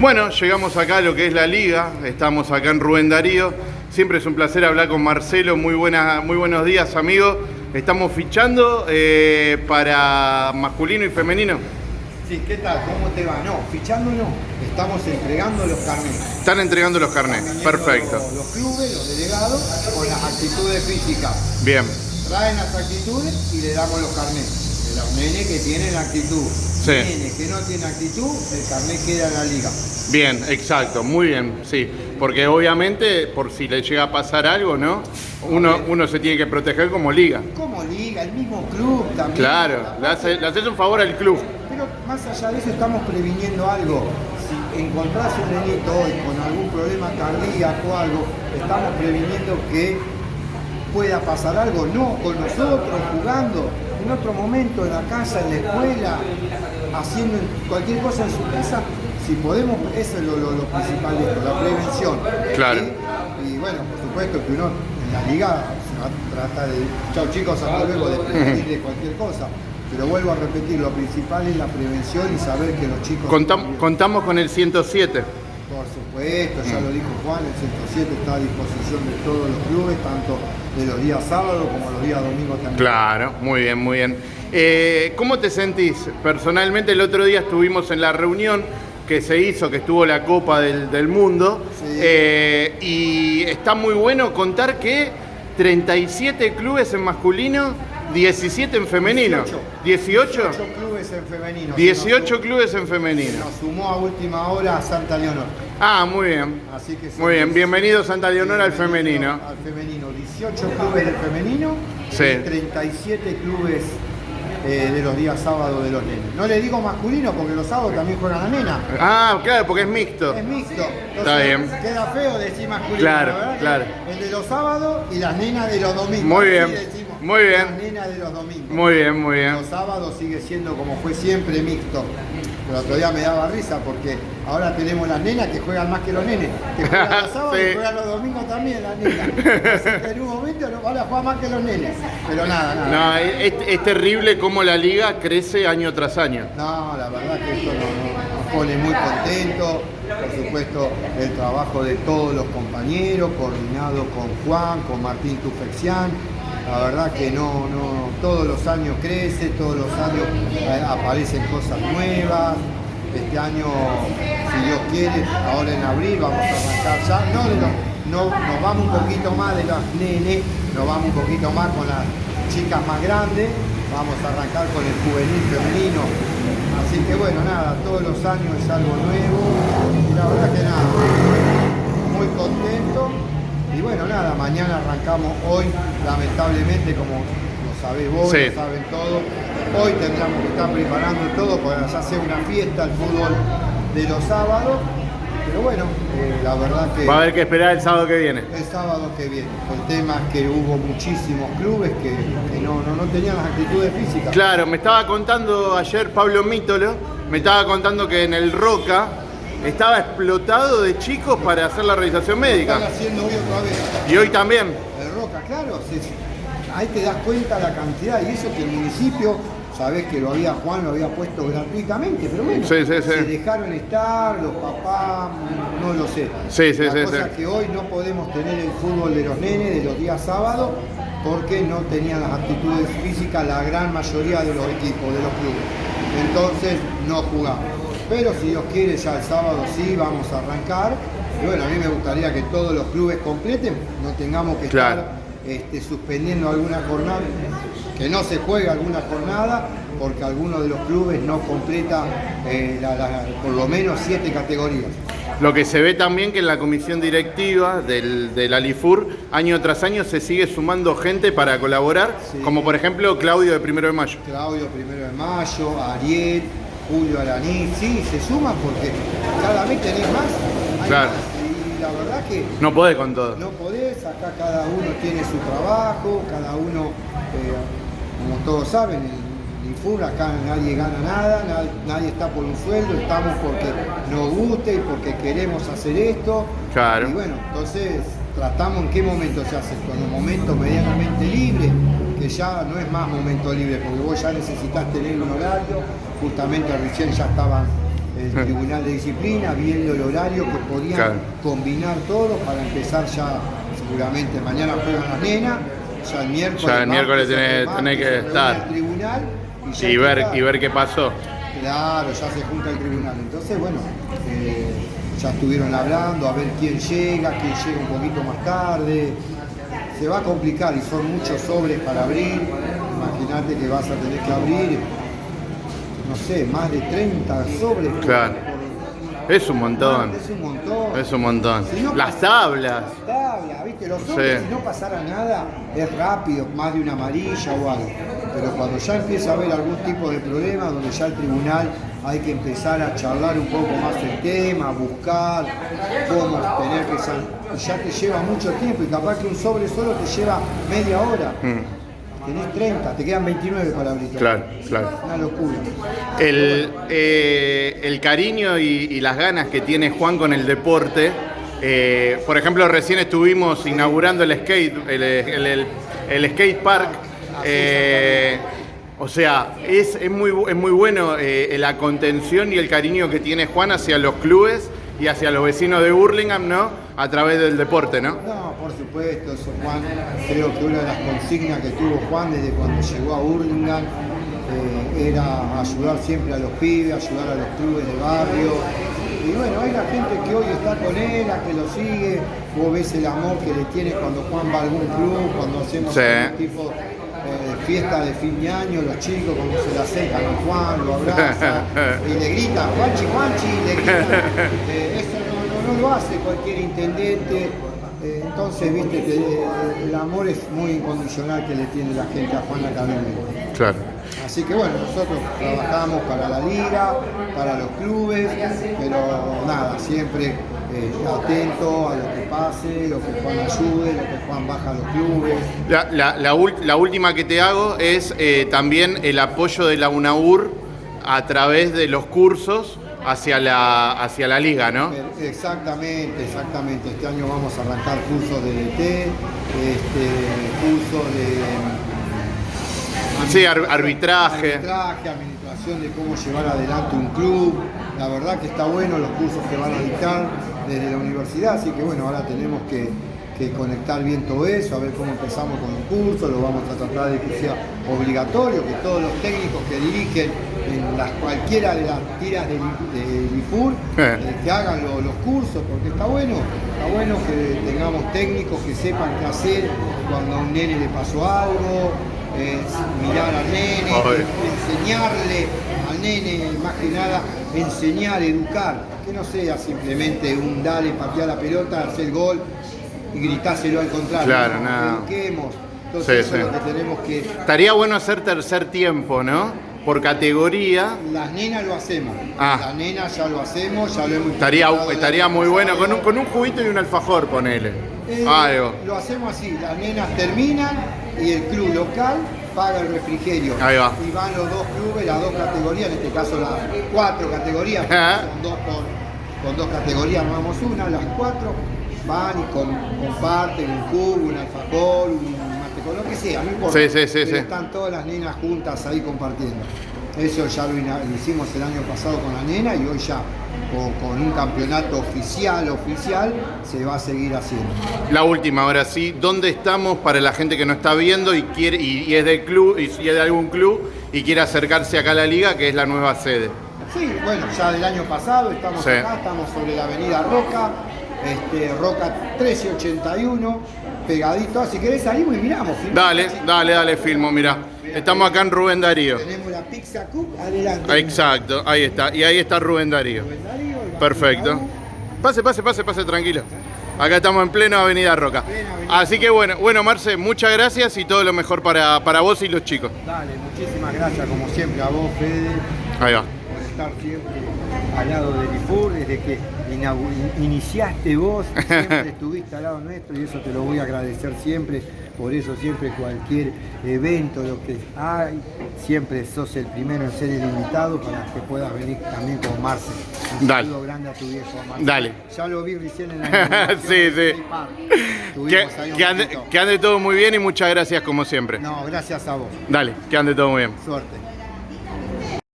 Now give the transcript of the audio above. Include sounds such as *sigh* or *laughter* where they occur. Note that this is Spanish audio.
Bueno, llegamos acá a lo que es la liga, estamos acá en Rubén Darío. Siempre es un placer hablar con Marcelo, muy, buena, muy buenos días amigo. Estamos fichando eh, para masculino y femenino. Sí, ¿qué tal? ¿Cómo te va? No, fichando no, estamos entregando los carnets. Están entregando los carnets, perfecto. Los, los clubes, los delegados, con las actitudes físicas. Bien. Traen las actitudes y le damos los carnets. De los nenes que tienen actitud. Sí. Nenes que no tienen actitud, el carnet queda en la liga. Bien, exacto, muy bien, sí. Porque obviamente, por si le llega a pasar algo, ¿no? Uno, uno se tiene que proteger como liga. Como liga, el mismo club también. Claro, le, hace- le haces un favor al club. Pero más allá de eso estamos previniendo algo. Si encontrás un nenito hoy con algún problema cardíaco o algo, estamos previniendo que pueda pasar algo, no con nosotros, jugando, en otro momento, en la casa, en la escuela, haciendo cualquier cosa en su casa, si podemos, eso es lo, lo- lo principal de esto, la prevención. Claro. Y, y bueno, por supuesto que uno en la liga se va a tratar de, chao chicos, hasta luego, de prevenir de cualquier cosa. Pero vuelvo a repetir, lo principal es la prevención y saber que los chicos... Contam- contamos con el 107. Por supuesto, ya lo dijo Juan, el 107 está a disposición de todos los clubes, tanto de los días sábados como los días domingos también. Claro, muy bien, muy bien. Eh, ¿Cómo te sentís? Personalmente el otro día estuvimos en la reunión que se hizo, que estuvo la Copa del, del Mundo, Sí. eh, y está muy bueno contar que 37 clubes en masculino, 17 en femenino. 18. 18 clubes en femenino. 18 Nos- clubes en femenino. Nos sumó a última hora a Santa Leonor. Ah, muy bien. Así que Muy bien, bienvenido Santa Leonor al femenino. Al femenino, 18 clubes del femenino Sí. y 37 clubes eh, de los días sábados de los nenes. No le digo masculino porque los sábados también juegan la nena. Ah, claro, porque es mixto. Es mixto. Entonces, Está bien. Queda feo decir masculino. Claro, ¿verdad? claro. El de los sábados y las nenas de los domingos. Muy bien, muy bien. Las nenas de los domingos. Muy bien, muy bien. Los sábados sigue siendo como fue siempre mixto. Pero otro día me daba risa porque ahora tenemos las nenas que juegan más que los nenes. Que juegan los *laughs* sábados Sí. y juegan los domingos también las nenas. Así que en un momento no van a jugar más que los nenes. Pero nada, nada. No, es, es terrible cómo la liga crece año tras año. No, la verdad que esto no- no- nos pone muy contentos. Por supuesto, el trabajo de todos los compañeros, coordinado con Juan, con Martín Tufexián. La verdad que no, no, todos los años crece, todos los años eh, aparecen cosas nuevas. Este año, si Dios quiere, ahora en abril vamos a arrancar ya. No, no, nos vamos un poquito más de las nenes, nos vamos un poquito más con las chicas más grandes. Vamos a arrancar con el juvenil femenino. Así que bueno, nada, todos los años es algo nuevo. Y la verdad que nada, muy contento. Y bueno, nada, mañana arrancamos hoy, lamentablemente, como lo sabés vos, Sí. lo saben todos. Hoy tendríamos que estar preparando todo para ya sea una fiesta el fútbol de los sábados. Pero bueno, eh, la verdad que Va a haber que esperar el sábado que viene. el sábado que viene. El tema es que hubo muchísimos clubes que, que no, no, no tenían las actitudes físicas. Claro, me estaba contando ayer Pablo Mítolo, me estaba contando que en el Roca estaba explotado de chicos para hacer la realización Están médica. haciendo hoy otra vez. Y hoy también. El Roca, claro, ahí te das cuenta la cantidad y eso que el municipio, sabés que lo había Juan, lo había puesto gratuitamente, pero bueno, Sí, sí, sí. se dejaron estar, los papás, no lo sé. Sí, sí, la sí, cosa que hoy no podemos tener el fútbol de los nenes de los días sábados porque no tenían las actitudes físicas la gran mayoría de los equipos, de los clubes. Entonces no jugamos. Pero si Dios quiere, ya el sábado sí vamos a arrancar. Y bueno, a mí me gustaría que todos los clubes completen, no tengamos que Claro. estar este, suspendiendo alguna jornada, que no se juegue alguna jornada, porque alguno de los clubes no completa eh, la- la- por lo menos siete categorías. Lo que se ve también que en la comisión directiva del, del Alifur, año tras año se sigue sumando gente para colaborar, Sí. como por ejemplo Claudio de Primero de Mayo. Claudio Primero de Mayo, Ariel, Julio Alaní, sí, se suman porque cada vez tenés más. Claro. más. Y la verdad que No podés con todo. no podés, acá cada uno tiene su trabajo, cada uno, eh, como todos saben, en el INFUR acá nadie gana nada, nadie, nadie está por un sueldo, estamos porque nos gusta y porque queremos hacer esto. Claro. Y bueno, entonces tratamos en qué momento se hace esto, en un momento medianamente libre, ya no es más momento libre, porque vos ya necesitas tener un horario, justamente recién ya estaban el tribunal de disciplina, viendo el horario que podían Claro. combinar todo para empezar ya, seguramente mañana juegan las nenas, ya el miércoles. Ya el miércoles tenés- martes tenés que estar. tribunal y, ya Y ver, y ver qué pasó. Claro, ya se junta el tribunal. Entonces, bueno, eh, ya estuvieron hablando a ver quién llega, quién llega un poquito más tarde. Se va a complicar y son muchos sobres para abrir. Imagínate que vas a tener que abrir, no sé, más de 30 sobres. Claro. por- Es un montón. Es un montón. Es un montón. Si no Las tablas. Las tablas, ¿viste? Los sobres, Sí. si no pasara nada, es rápido, más de una amarilla o algo. Pero cuando ya empieza a haber algún tipo de problema, donde ya el tribunal hay que empezar a charlar un poco más el tema, buscar cómo tener que ya te lleva mucho tiempo y capaz que un sobre solo te lleva media hora. Mm, Tenés 30, te quedan 29 para abrir. Claro, claro. Una locura. El, eh, el cariño y, y las ganas que tiene Juan con el deporte. eh, por ejemplo, recién estuvimos inaugurando el skate, el, el- skate park. eh, o sea, es, es muy, es muy bueno la contención y el cariño que tiene Juan hacia los clubes y hacia los vecinos de Burlingame, ¿no? A través del deporte, ¿no? No, por supuesto, eso Juan, creo que una de las consignas que tuvo Juan desde cuando llegó a Burlingame eh, era ayudar siempre a los pibes, ayudar a los clubes de barrio. Y bueno, hay la gente que hoy está con él, la que lo sigue, vos ves el amor que le tiene cuando Juan va a algún club, cuando hacemos Sí. algún tipo eh, fiesta de fin de año, los chicos cuando se le acercan a Juan, lo abrazan *laughs* y le gritan, Juanchi, Juanchi, le gritan. *laughs* Eh, eso no, no- no lo hace cualquier intendente. Eh, entonces, viste, que eh, el amor es muy incondicional que le tiene la gente a Juan Académico. Claro. Así que bueno, nosotros trabajamos para la liga, para los clubes, pero nada, siempre eh, atento a lo que pase, lo que Juan ayude, lo que Juan baja a los clubes. La, la- la ul- la última que te hago es eh, también el apoyo de la UNAUR a través de los cursos hacia la, hacia la liga, ¿no? Pero- Exactamente, exactamente. Este año vamos a arrancar cursos de DT, este, cursos de Sí, ar- arbitraje. arbitraje, administración de cómo llevar adelante un club. La verdad que está bueno los cursos que van a dictar desde la universidad, así que bueno, ahora tenemos que, que conectar bien todo eso, a ver cómo empezamos con los cursos, lo vamos a tratar de que sea obligatorio, que todos los técnicos que dirigen en las, cualquiera de las tiras del de IFUR, Eh. eh, que hagan lo- los cursos, porque está bueno, está bueno que tengamos técnicos que sepan qué hacer cuando a un nene le pasó algo, eh, mirar al nene, Ay. enseñarle al nene, más que nada, enseñar, educar, que no sea simplemente un dale, patear la pelota, hacer gol y gritáselo al contrario. Claro, no, eduquemos. Entonces Sí, eso sí. es lo que tenemos que... Estaría bueno hacer tercer tiempo, ¿no? Por categoría. Las nenas lo hacemos. Ah. Las nenas ya lo hacemos, ya lo hemos Estaría, estaría muy bueno, con un, con un juguito y un alfajor, ponele. Eh, Algo. Lo hacemos así, las nenas terminan y el club local paga el refrigerio. Ahí va. Y van los dos clubes, las dos categorías, en este caso las cuatro categorías, Ajá. son dos con, con dos categorías, no vamos una, las cuatro van y com- comparten un cubo, un alfajor, un mate con lo que sea, no importa. Sí, sí, sí, Pero. Están todas las nenas juntas ahí compartiendo. Eso ya lo, hicimos el año pasado con la nena y hoy ya con, con un campeonato oficial, oficial, se va a seguir haciendo. La última, ahora sí. ¿Dónde estamos para la gente que no está viendo y quiere y, y es del club y, y es de algún club y quiere acercarse acá a la liga, que es la nueva sede? Sí, bueno, ya del año pasado estamos Sí. acá, estamos sobre la avenida Roca, este, Roca 1381, pegadito. Si querés salimos y miramos. filmamos. Dale, dale, dale, filmo, mira. Estamos acá en Rubén Darío. Tenemos la Pizza Cup, adelante. Exacto, ahí está. Y ahí está Rubén Darío. Rubén Darío, el Perfecto. Pase, pase, pase, pase, tranquilo. Acá estamos en pleno Avenida Roca. Plena Avenida Así que bueno, bueno, Marce, muchas gracias y todo lo mejor para, para vos y los chicos. Dale, muchísimas gracias como siempre a vos, Fede, Ahí va. Estar siempre al lado del IFUR, desde que iniciaste vos, *laughs* siempre estuviste al lado nuestro y eso te lo voy a agradecer siempre. Por eso siempre cualquier evento, lo que hay, siempre sos el primero en ser el invitado para que puedas venir también con Marce. Un Dale. saludo grande a tu viejo, Marce. Dale. Ya lo vi recién en la *laughs* Sí, sí. Que, que ande, que ande todo muy bien y muchas gracias como siempre. No, gracias a vos. Dale, que ande todo muy bien. Suerte.